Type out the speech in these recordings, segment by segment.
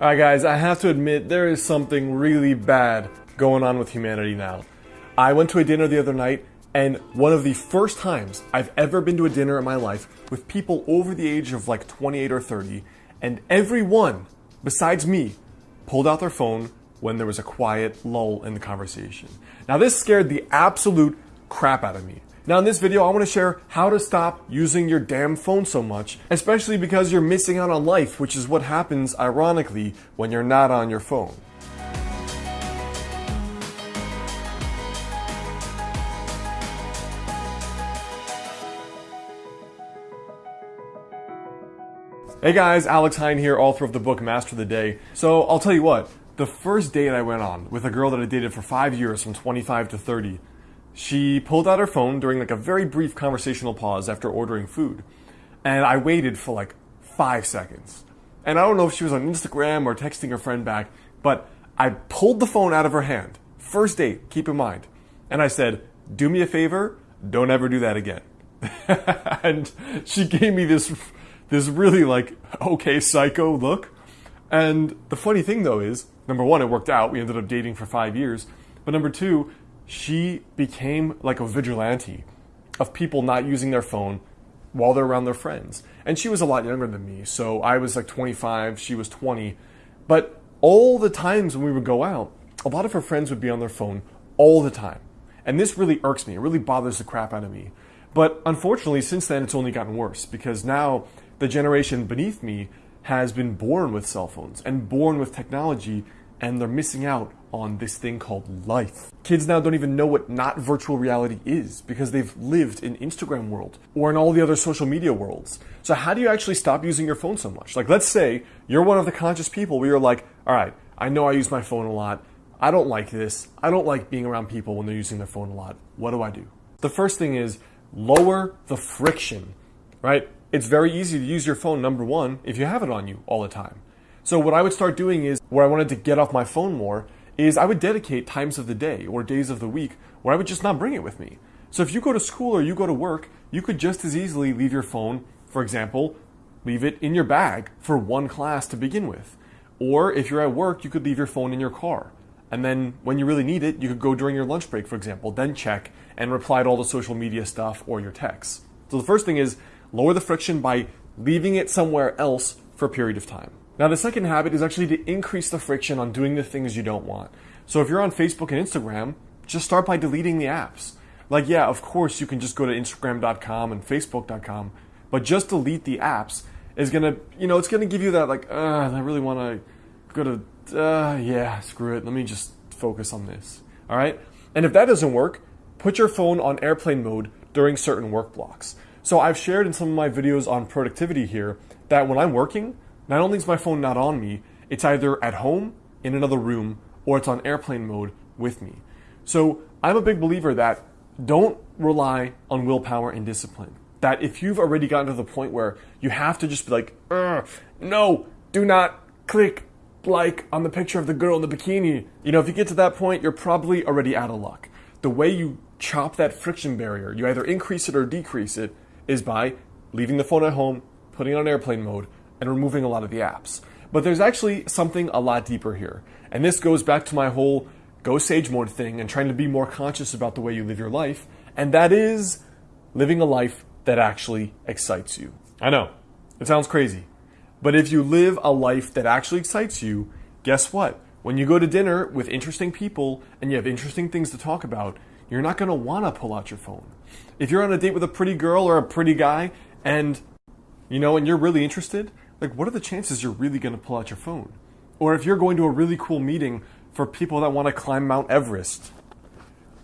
Alright guys, I have to admit there is something really bad going on with humanity now. I went to a dinner the other night and one of the first times I've ever been to a dinner in my life with people over the age of like 28 or 30 and everyone besides me pulled out their phone when there was a quiet lull in the conversation. Now this scared the absolute crap out of me. Now in this video, I want to share how to stop using your damn phone so much, especially because you're missing out on life, which is what happens ironically when you're not on your phone. Hey guys, Alex Hine here, author of the book Master the Day. So I'll tell you what, the first date I went on with a girl that I dated for five years from 25 to 30, she pulled out her phone during like a very brief conversational pause after ordering food. And I waited for like five seconds. And I don't know if she was on Instagram or texting her friend back, but I pulled the phone out of her hand. First date, keep in mind. And I said, do me a favor, don't ever do that again. and she gave me this, this really like, okay, psycho look. And the funny thing though is, number one, it worked out. We ended up dating for five years. But number two, she became like a vigilante of people not using their phone while they're around their friends. And she was a lot younger than me, so I was like 25, she was 20. But all the times when we would go out, a lot of her friends would be on their phone all the time. And this really irks me, it really bothers the crap out of me. But unfortunately, since then, it's only gotten worse because now the generation beneath me has been born with cell phones and born with technology and they're missing out on this thing called life. Kids now don't even know what not virtual reality is because they've lived in Instagram world or in all the other social media worlds. So how do you actually stop using your phone so much? Like let's say you're one of the conscious people where you're like, all right, I know I use my phone a lot. I don't like this. I don't like being around people when they're using their phone a lot. What do I do? The first thing is lower the friction, right? It's very easy to use your phone, number one, if you have it on you all the time. So what I would start doing is where I wanted to get off my phone more is I would dedicate times of the day or days of the week where I would just not bring it with me. So if you go to school or you go to work, you could just as easily leave your phone, for example, leave it in your bag for one class to begin with. Or if you're at work, you could leave your phone in your car. And then when you really need it, you could go during your lunch break, for example, then check and reply to all the social media stuff or your texts. So the first thing is lower the friction by leaving it somewhere else for a period of time. Now, the second habit is actually to increase the friction on doing the things you don't want. So if you're on Facebook and Instagram, just start by deleting the apps. Like, yeah, of course you can just go to Instagram.com and Facebook.com, but just delete the apps is gonna, you know, it's gonna give you that like, I really wanna go to, uh, yeah, screw it. Let me just focus on this. All right. And if that doesn't work, put your phone on airplane mode during certain work blocks. So I've shared in some of my videos on productivity here that when I'm working, not only is my phone not on me, it's either at home, in another room, or it's on airplane mode with me. So I'm a big believer that don't rely on willpower and discipline. That if you've already gotten to the point where you have to just be like, no, do not click like on the picture of the girl in the bikini. You know, if you get to that point, you're probably already out of luck. The way you chop that friction barrier, you either increase it or decrease it, is by leaving the phone at home, putting it on airplane mode, and removing a lot of the apps. But there's actually something a lot deeper here. And this goes back to my whole go sage mode thing and trying to be more conscious about the way you live your life. And that is living a life that actually excites you. I know, it sounds crazy. But if you live a life that actually excites you, guess what? When you go to dinner with interesting people and you have interesting things to talk about, you're not going to want to pull out your phone. If you're on a date with a pretty girl or a pretty guy and you know, and you're really interested, like what are the chances you're really going to pull out your phone? Or if you're going to a really cool meeting for people that want to climb Mount Everest,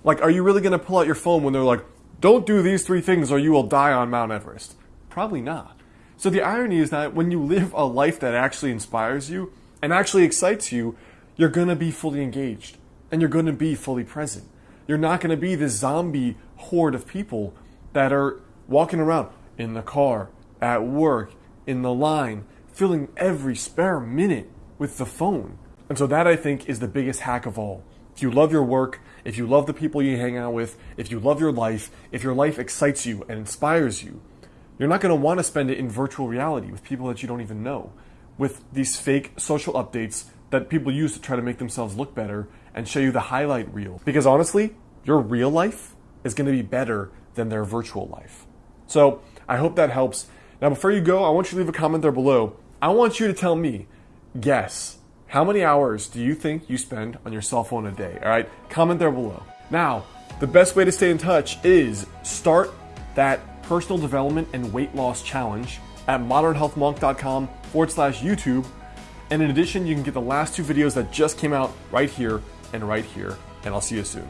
like are you really going to pull out your phone when they're like, don't do these three things or you will die on Mount Everest? Probably not. So the irony is that when you live a life that actually inspires you and actually excites you, you're going to be fully engaged and you're going to be fully present. You're not going to be this zombie horde of people that are walking around in the car, at work, in the line, filling every spare minute with the phone. And so that I think is the biggest hack of all. If you love your work, if you love the people you hang out with, if you love your life, if your life excites you and inspires you, you're not going to want to spend it in virtual reality with people that you don't even know. with these fake social updates that people use to try to make themselves look better and show you the highlight reel. Because honestly, your real life is going to be better than their virtual life. So I hope that helps. Now, before you go, I want you to leave a comment there below. I want you to tell me, guess, how many hours do you think you spend on your cell phone a day? All right, comment there below. Now, the best way to stay in touch is start that personal development and weight loss challenge at modernhealthmonk.com forward slash YouTube. And in addition, you can get the last two videos that just came out right here and right here. And I'll see you soon.